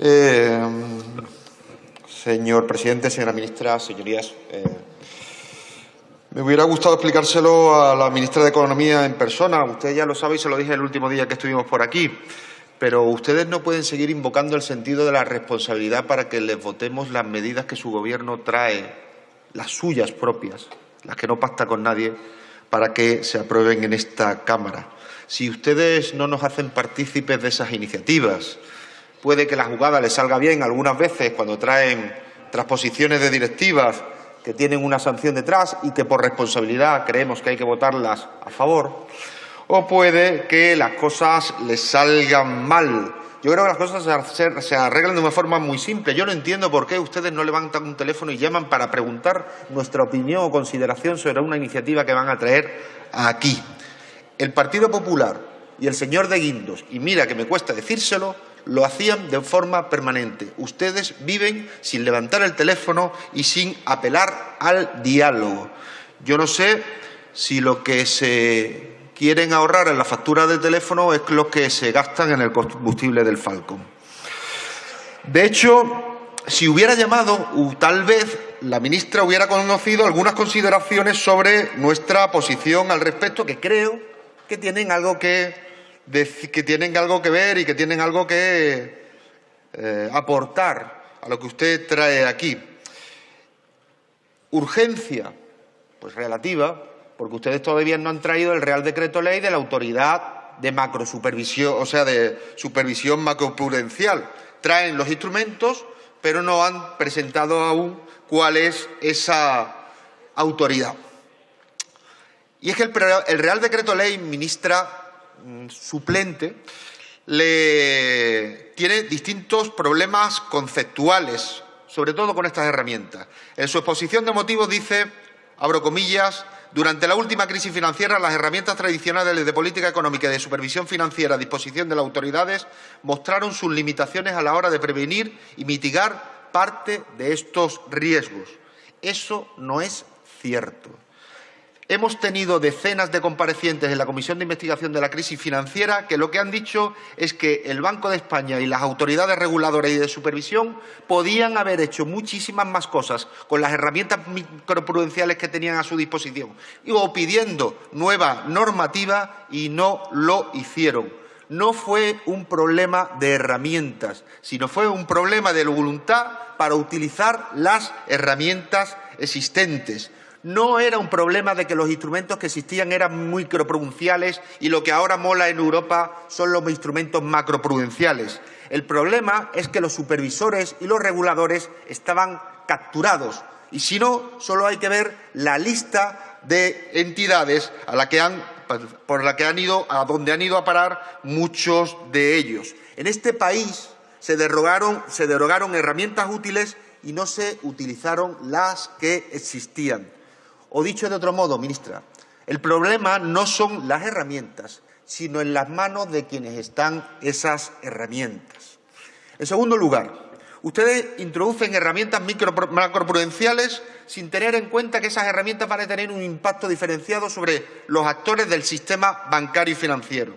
Eh, señor presidente, señora ministra, señorías, eh, me hubiera gustado explicárselo a la ministra de Economía en persona. Usted ya lo sabe y se lo dije el último día que estuvimos por aquí. Pero ustedes no pueden seguir invocando el sentido de la responsabilidad para que les votemos las medidas que su Gobierno trae, las suyas propias, las que no pacta con nadie, para que se aprueben en esta Cámara. Si ustedes no nos hacen partícipes de esas iniciativas, puede que la jugada les salga bien algunas veces cuando traen transposiciones de directivas que tienen una sanción detrás y que por responsabilidad creemos que hay que votarlas a favor, o puede que las cosas les salgan mal. Yo creo que las cosas se arreglan de una forma muy simple. Yo no entiendo por qué ustedes no levantan un teléfono y llaman para preguntar nuestra opinión o consideración sobre una iniciativa que van a traer aquí. El Partido Popular y el señor de Guindos, y mira que me cuesta decírselo, lo hacían de forma permanente. Ustedes viven sin levantar el teléfono y sin apelar al diálogo. Yo no sé si lo que se quieren ahorrar en la factura de teléfono es lo que se gastan en el combustible del Falcon. De hecho, si hubiera llamado, tal vez la ministra hubiera conocido algunas consideraciones sobre nuestra posición al respecto, que creo que tienen algo que, que, tienen algo que ver y que tienen algo que eh, aportar a lo que usted trae aquí. Urgencia, pues relativa, porque ustedes todavía no han traído el Real Decreto Ley de la Autoridad de Macrosupervisión, o sea, de Supervisión Macroprudencial. Traen los instrumentos, pero no han presentado aún cuál es esa autoridad. Y es que el, Real Decreto Ley, ministra suplente, le tiene distintos problemas conceptuales, sobre todo con estas herramientas. En su exposición de motivos dice, abro comillas, durante la última crisis financiera, las herramientas tradicionales de política económica y de supervisión financiera a disposición de las autoridades mostraron sus limitaciones a la hora de prevenir y mitigar parte de estos riesgos. Eso no es cierto. Hemos tenido decenas de comparecientes en la Comisión de Investigación de la Crisis Financiera que lo que han dicho es que el Banco de España y las autoridades reguladoras y de supervisión podían haber hecho muchísimas más cosas con las herramientas microprudenciales que tenían a su disposición o pidiendo nueva normativa y no lo hicieron. No fue un problema de herramientas, sino fue un problema de voluntad para utilizar las herramientas existentes no era un problema de que los instrumentos que existían eran microprudenciales y lo que ahora mola en Europa son los instrumentos macroprudenciales. El problema es que los supervisores y los reguladores estaban capturados y si no, solo hay que ver la lista de entidades por la que han ido, a donde han ido a parar muchos de ellos. En este país se derogaron herramientas útiles y no se utilizaron las que existían. O dicho de otro modo, ministra, el problema no son las herramientas, sino en las manos de quienes están esas herramientas. En segundo lugar, ustedes introducen herramientas macroprudenciales sin tener en cuenta que esas herramientas van a tener un impacto diferenciado sobre los actores del sistema bancario y financiero.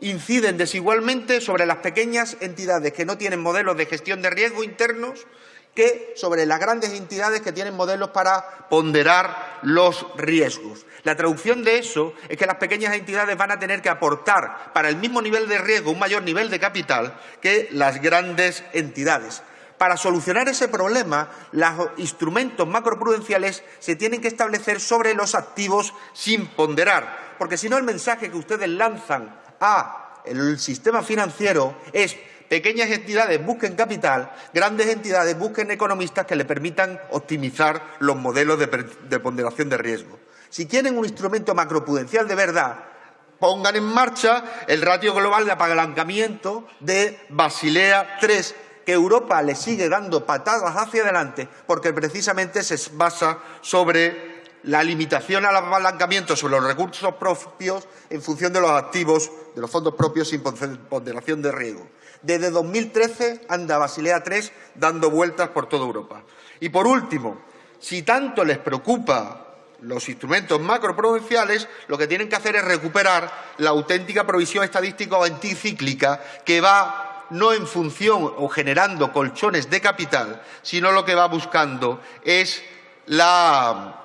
Inciden desigualmente sobre las pequeñas entidades que no tienen modelos de gestión de riesgo internos que sobre las grandes entidades que tienen modelos para ponderar los riesgos. La traducción de eso es que las pequeñas entidades van a tener que aportar para el mismo nivel de riesgo un mayor nivel de capital que las grandes entidades. Para solucionar ese problema, los instrumentos macroprudenciales se tienen que establecer sobre los activos sin ponderar, porque si no el mensaje que ustedes lanzan al sistema financiero es pequeñas entidades busquen capital, grandes entidades busquen economistas que le permitan optimizar los modelos de, ponderación de riesgo. Si quieren un instrumento macroprudencial de verdad, pongan en marcha el ratio global de apalancamiento de Basilea III, que Europa le sigue dando patadas hacia adelante porque precisamente se basa sobre la limitación al apalancamiento sobre los recursos propios en función de los activos de los fondos propios sin ponderación de riesgo. Desde 2013 anda Basilea III dando vueltas por toda Europa. Y por último, si tanto les preocupa los instrumentos macroprudenciales, lo que tienen que hacer es recuperar la auténtica provisión estadística o anticíclica que va no en función o generando colchones de capital, sino lo que va buscando es la,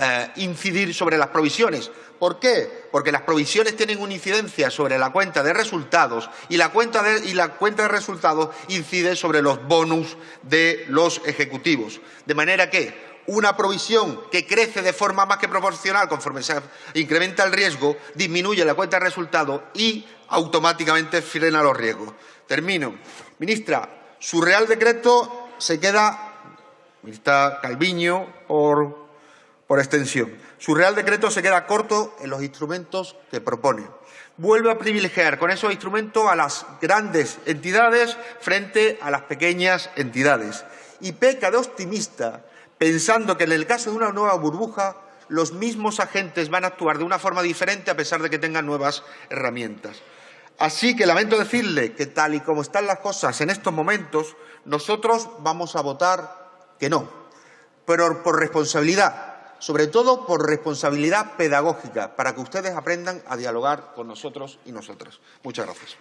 eh, incidir sobre las provisiones. ¿Por qué? Porque las provisiones tienen una incidencia sobre la cuenta de resultados y la cuenta de, y la cuenta de resultados incide sobre los bonus de los ejecutivos. De manera que una provisión que crece de forma más que proporcional conforme se incrementa el riesgo, disminuye la cuenta de resultados y automáticamente frena los riesgos. Termino. Ministra, su Real Decreto se queda, ministra Calviño, por, por extensión, su Real Decreto se queda corto en los instrumentos que propone. Vuelve a privilegiar con esos instrumentos a las grandes entidades frente a las pequeñas entidades y peca de optimista pensando que en el caso de una nueva burbuja los mismos agentes van a actuar de una forma diferente a pesar de que tengan nuevas herramientas. Así que lamento decirle que tal y como están las cosas en estos momentos, nosotros vamos a votar que no, pero por responsabilidad, sobre todo por responsabilidad pedagógica, para que ustedes aprendan a dialogar con nosotros y nosotras. Muchas gracias.